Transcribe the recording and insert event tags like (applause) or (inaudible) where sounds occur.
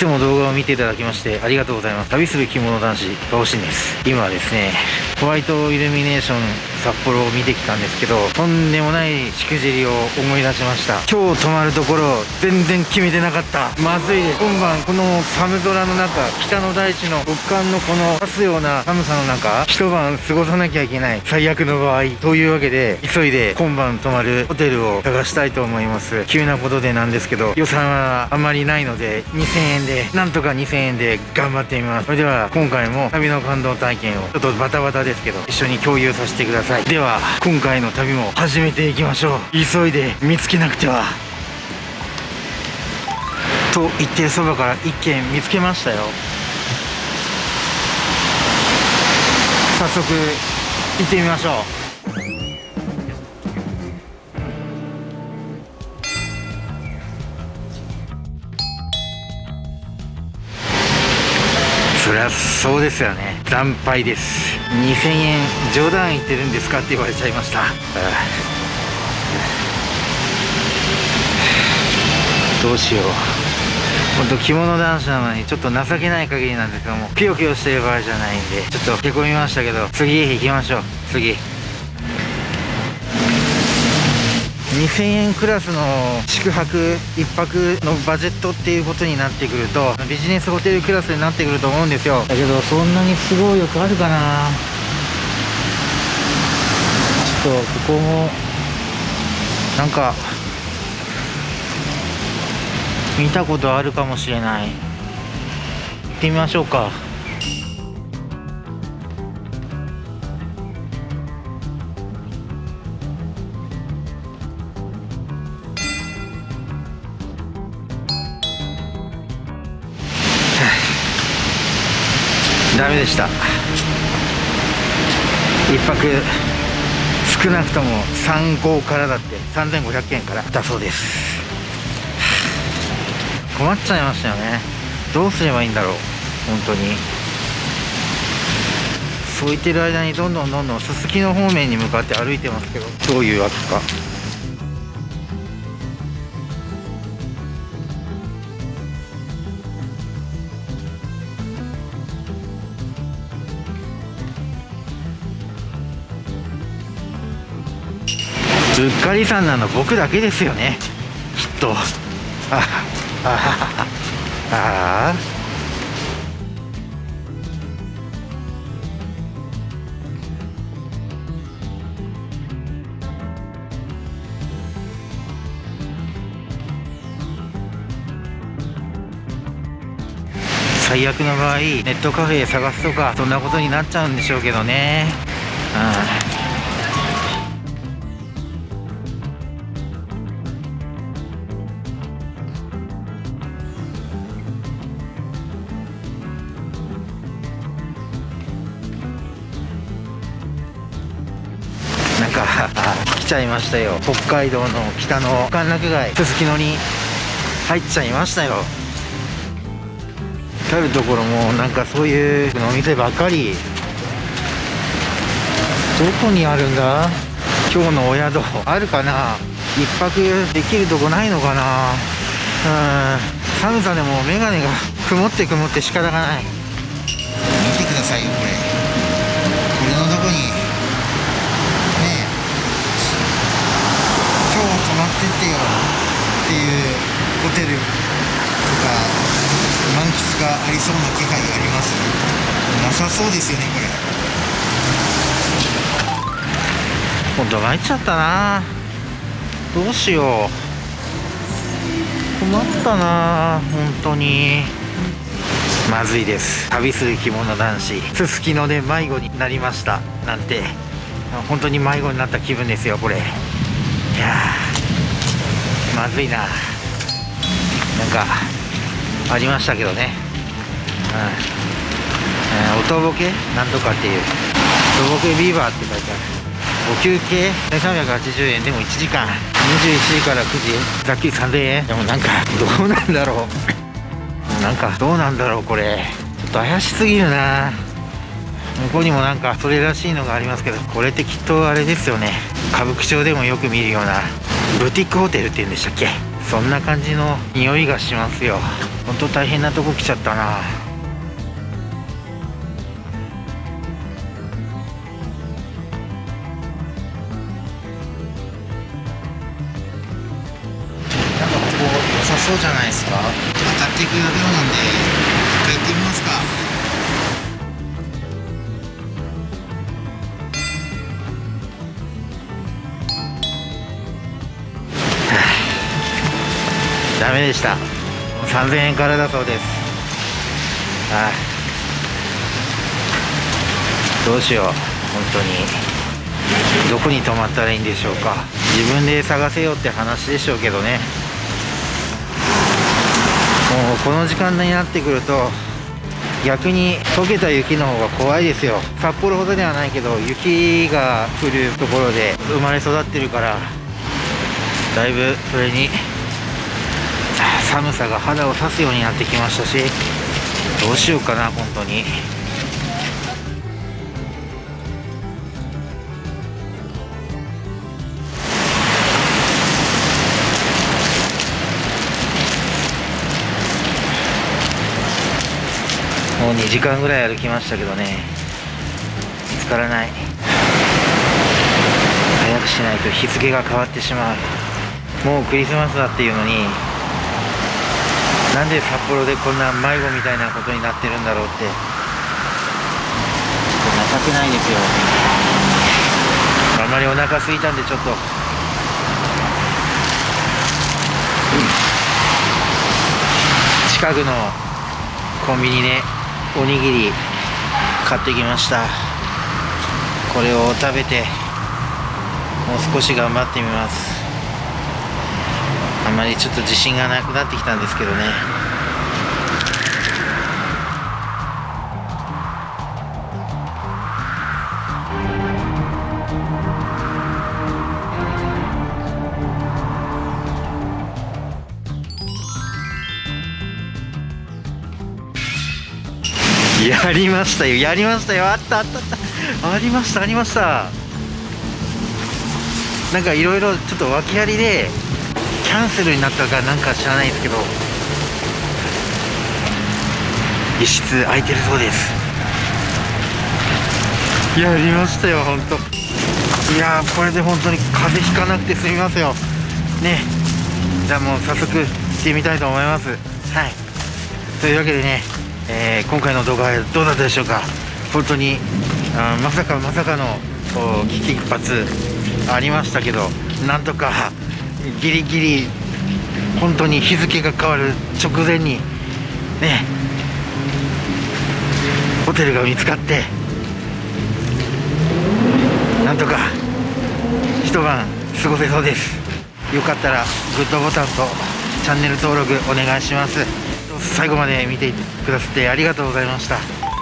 つも動画を見ていただきましてありがとうございます。旅する着物男子バオシンです。今はですねホワイトイルミネーション札幌を見てきたんですけどとんでもないしくじりを思い出しました。今日泊まるところ全然決めてなかった。まずいです。今晩この寒空の中北の大地の極寒のこの刺すような寒さの中一晩過ごさなきゃいけない。最悪の場合。というわけで急いで今晩泊まるホテルを探したいと思います。急なことでなんですけど予算はあまりないので2000円でなんとか2000円で頑張ってみます。それでは今回も旅の感動体験をちょっとバタバタですけど一緒に共有させてください。では今回の旅も始めていきましょう。急いで見つけなくては。と言ってるそばから一軒見つけましたよ。早速行ってみましょう。そりゃそうですよね。惨敗です。2000円冗談言ってるんですかって言われちゃいました。どうしよう。本当着物男子なのにちょっと情けない限りなんですけどもピヨピヨしてる場合じゃないんでちょっとへこみましたけど次行きましょう。次。2000円クラスの宿泊1泊のバジェットっていうことになってくるとビジネスホテルクラスになってくると思うんですよ。だけどそんなに都合よくあるかな。ちょっとここもなんか見たことあるかもしれない。行ってみましょうか。ダメでした。一泊少なくとも3号からだって3500円から。だそうです。困っちゃいましたよね。どうすればいいんだろう。本当に。そう言ってる間にどんどんどんどんすすきの方面に向かって歩いてますけど。どういうわけかうっかりさんなの僕だけですよね。きっと。ああああ最悪の場合ネットカフェ探すとかそんなことになっちゃうんでしょうけどね。うん (laughs) 来ちゃいましたよ。北海道の北の歓楽街すすきのに入っちゃいましたよ。至る所もなんかそういうお店ばっかり。どこにあるんだ？今日のお宿。あるかな？一泊できるとこないのかな？うん。寒さでも眼鏡が曇って曇って仕方がない。見てくださいよこれこれのどこにねえ今日泊まってってよっていうホテルとか満喫がありそうな気配がありますなさそうですよねこれ。本当参っちゃったな。どうしよう。困ったな本当に。まずいです。旅する着物男子。すすきので迷子になりました。なんて。本当に迷子になった気分ですよこれ。いやまずいな。なんかありましたけどね。うん、ー、音ボケなんとかっていう。音ボケビーバーって書いてある。お休憩？1380円でも1時間21時から9時ざっくり3000円でもなんかどうなんだろう。なんかどうなんだろうこれ。ちょっと怪しすぎるな。向こうにもなんかそれらしいのがありますけどこれってきっとあれですよね。歌舞伎町でもよく見るような。ブティックホテルっていうんでしたっけ？そんな感じの匂いがしますよ。本当大変なとこ来ちゃったな。そうじゃないですか。買っていく量なんで一回行ってみますか。(sighs) ダメでした。3000円からだそうです。ああ。どうしよう。本当に。どこに泊まったらいいんでしょうか。自分で探せよって話でしょうけどねこの時間になってくると逆に溶けた雪の方が怖いですよ。札幌ほどではないけど雪が降るところで生まれ育ってるからだいぶそれに寒さが肌を刺すようになってきましたしどうしようかな本当に。時間ぐらい歩きましたけどね見つからない。早くしないと日付が変わってしまう。もうクリスマスだっていうのになんで札幌でこんな迷子みたいなことになってるんだろうって情けないですよ。あんまりお腹空いたんでちょっと。近くのコンビニでおにぎり買ってきました。これを食べてもう少し頑張ってみます。あまりちょっと自信がなくなってきたんですけどね。やりましたよやりましたよ。あったあったあった。ありましたありました。なんかいろいろちょっと訳ありでキャンセルになったかなんか知らないですけど。一室空いてるそうです。やりましたよ本当いやーこれで本当に風邪ひかなくて済みますよ。ね。じゃあもう早速行ってみたいと思います。はい。というわけでね、えー今回の動画はどうだったでしょうか？本当にあまさかまさかの危機一髪ありましたけどなんとかギリギリ本当に日付が変わる直前にねホテルが見つかってなんとか一晩過ごせそうです。よかったらグッドボタンとチャンネル登録お願いします。最後まで見てくださってありがとうございました。